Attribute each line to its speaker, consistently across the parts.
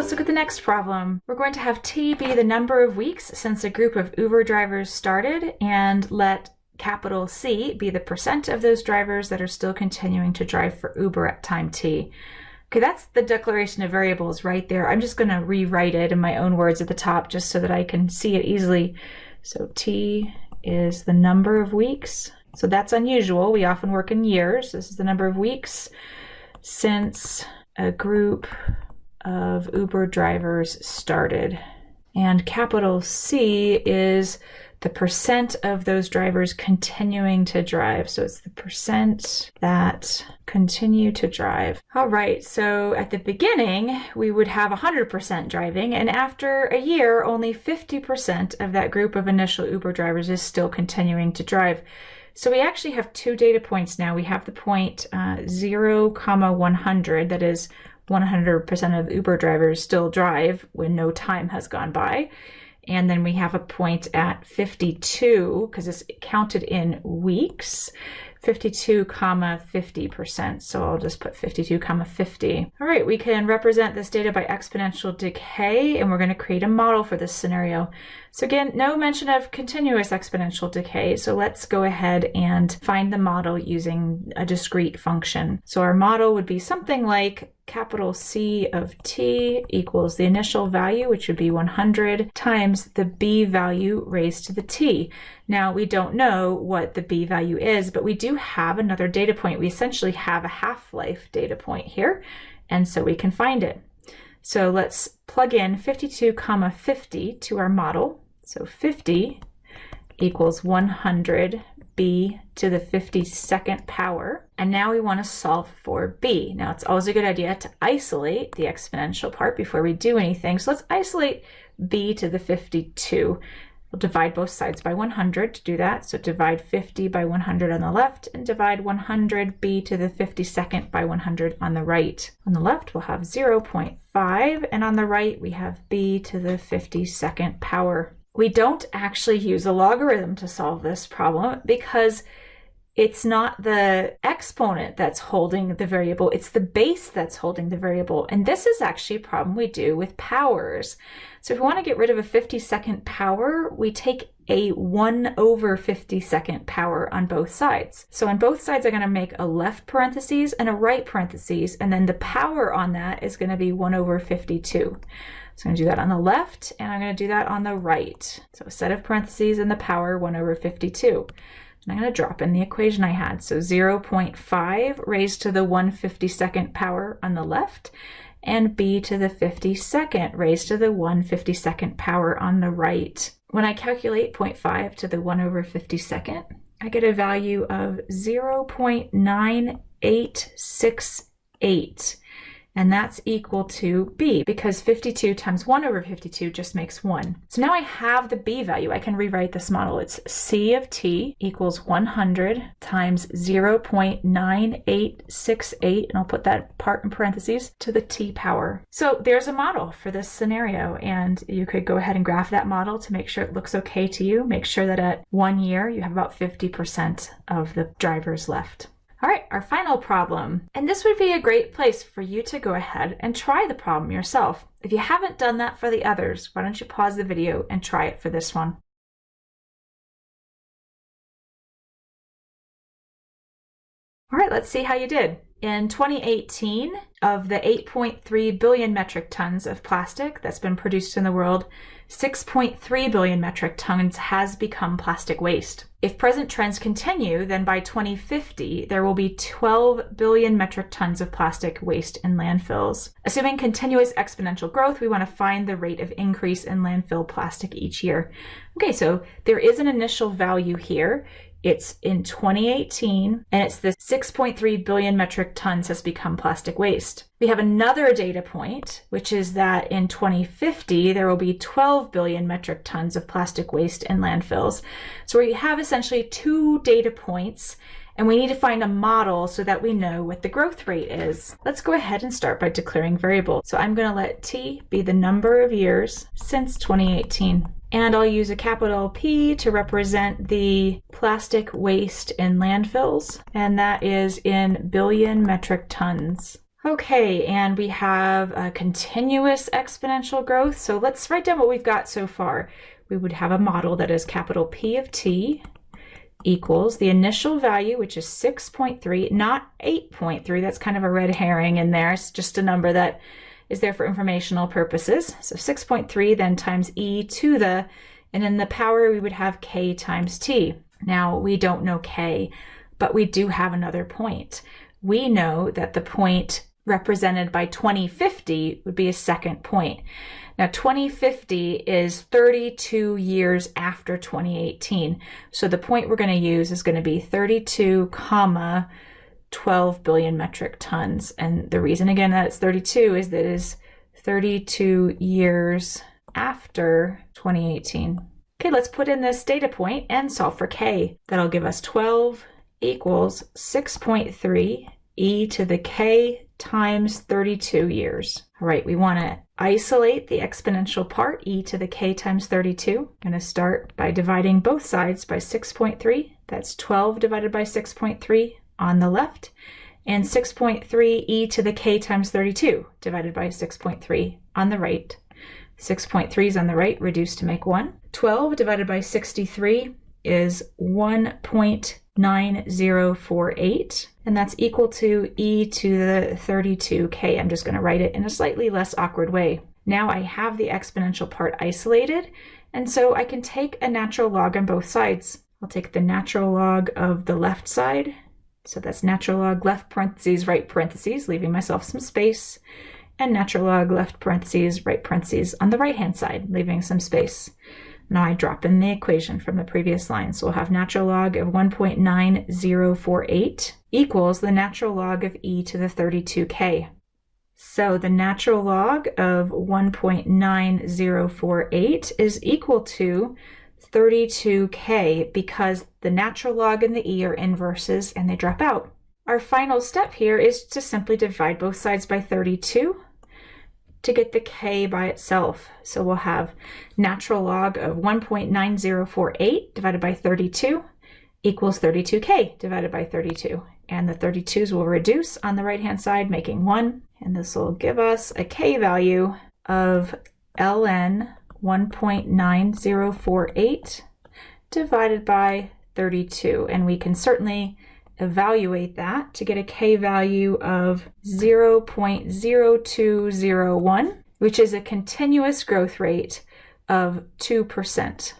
Speaker 1: let's look at the next problem. We're going to have t be the number of weeks since a group of Uber drivers started and let capital C be the percent of those drivers that are still continuing to drive for Uber at time t. Okay, that's the declaration of variables right there. I'm just going to rewrite it in my own words at the top just so that I can see it easily. So t is the number of weeks. So that's unusual. We often work in years. This is the number of weeks since a group of Uber drivers started. And capital C is the percent of those drivers continuing to drive. So it's the percent that continue to drive. All right, so at the beginning, we would have 100% driving, and after a year, only 50% of that group of initial Uber drivers is still continuing to drive. So we actually have two data points now. We have the point uh, 0, comma 100, that is 100% of Uber drivers still drive when no time has gone by. And then we have a point at 52 because it's counted in weeks. 52 comma 50%. So I'll just put 52 comma 50. All right, we can represent this data by exponential decay and we're going to create a model for this scenario. So again, no mention of continuous exponential decay. So let's go ahead and find the model using a discrete function. So our model would be something like capital C of t equals the initial value, which would be 100, times the b value raised to the t. Now, we don't know what the b value is, but we do have another data point. We essentially have a half-life data point here, and so we can find it. So let's plug in 52 comma 50 to our model. So 50 equals 100 b to the 52nd power. And now we want to solve for b. Now it's always a good idea to isolate the exponential part before we do anything. So let's isolate b to the 52. We'll divide both sides by 100 to do that. So divide 50 by 100 on the left and divide 100 b to the 52nd by 100 on the right. On the left, we'll have 0.5, and on the right, we have b to the 52nd power we don't actually use a logarithm to solve this problem because it's not the exponent that's holding the variable, it's the base that's holding the variable. And this is actually a problem we do with powers. So if we want to get rid of a 50 second power, we take a 1 over 50 second power on both sides. So on both sides, I'm going to make a left parentheses and a right parentheses, and then the power on that is going to be 1 over 52. So I'm going to do that on the left, and I'm going to do that on the right. So a set of parentheses and the power 1 over 52. And I'm going to drop in the equation I had. So 0.5 raised to the 152nd power on the left, and b to the 52nd raised to the 152nd power on the right. When I calculate 0.5 to the 1 over 52nd, I get a value of 0.9868 and that's equal to b because 52 times 1 over 52 just makes 1. So now I have the b value. I can rewrite this model. It's c of t equals 100 times 0.9868, and I'll put that part in parentheses, to the t power. So there's a model for this scenario, and you could go ahead and graph that model to make sure it looks okay to you. Make sure that at one year you have about 50% of the drivers left. All right, our final problem. And this would be a great place for you to go ahead and try the problem yourself. If you haven't done that for the others, why don't you pause the video and try it for this one. All right, let's see how you did. In 2018, of the 8.3 billion metric tons of plastic that's been produced in the world, 6.3 billion metric tons has become plastic waste. If present trends continue, then by 2050, there will be 12 billion metric tons of plastic waste in landfills. Assuming continuous exponential growth, we want to find the rate of increase in landfill plastic each year. Okay, so there is an initial value here. It's in 2018, and it's the 6.3 billion metric tons has become plastic waste. We have another data point, which is that in 2050, there will be 12 billion metric tons of plastic waste in landfills. So we have essentially two data points, and we need to find a model so that we know what the growth rate is. Let's go ahead and start by declaring variables. So I'm going to let t be the number of years since 2018. And I'll use a capital P to represent the plastic waste in landfills, and that is in billion metric tons. Okay, and we have a continuous exponential growth. So let's write down what we've got so far. We would have a model that is capital P of t equals the initial value, which is 6.3, not 8.3. That's kind of a red herring in there. It's just a number that is there for informational purposes. So 6.3 then times e to the, and in the power we would have k times t. Now we don't know k, but we do have another point. We know that the point represented by 2050 would be a second point. Now 2050 is 32 years after 2018. So the point we're going to use is going to be 32 comma 12 billion metric tons. And the reason again that it's 32 is that it is 32 years after 2018. Okay, let's put in this data point and solve for k. That'll give us 12 equals 6.3 e to the k times 32 years. All right, we want to isolate the exponential part, e to the k times 32. I'm going to start by dividing both sides by 6.3. That's 12 divided by 6.3 on the left, and 6.3 e to the k times 32 divided by 6.3 on the right. 6.3 is on the right, reduced to make 1. 12 divided by 63 is 1.9048, and that's equal to e to the 32k. I'm just going to write it in a slightly less awkward way. Now I have the exponential part isolated, and so I can take a natural log on both sides. I'll take the natural log of the left side, so that's natural log left parentheses, right parentheses, leaving myself some space, and natural log left parentheses, right parentheses on the right-hand side, leaving some space. Now I drop in the equation from the previous line. So we'll have natural log of 1.9048 equals the natural log of e to the 32k. So the natural log of 1.9048 is equal to 32k because the natural log and the e are inverses and they drop out. Our final step here is to simply divide both sides by 32 to get the k by itself. So we'll have natural log of 1.9048 divided by 32 equals 32k divided by 32. And the 32s will reduce on the right-hand side, making 1. And this will give us a k value of ln 1.9048 divided by 32. And we can certainly evaluate that to get a k value of 0.0201, which is a continuous growth rate of 2%.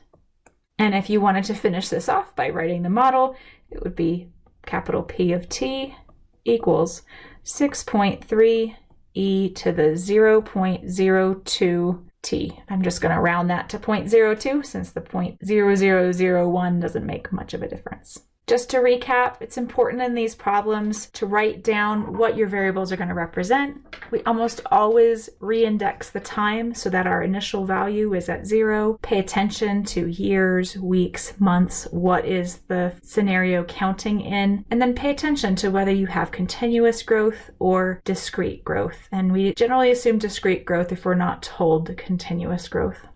Speaker 1: And if you wanted to finish this off by writing the model, it would be capital P of t equals 6.3 e to the 0.02 t. I'm just going to round that to 0.02 since the 0.0001 doesn't make much of a difference. Just to recap, it's important in these problems to write down what your variables are going to represent. We almost always reindex the time so that our initial value is at zero. Pay attention to years, weeks, months, what is the scenario counting in, and then pay attention to whether you have continuous growth or discrete growth. And we generally assume discrete growth if we're not told continuous growth.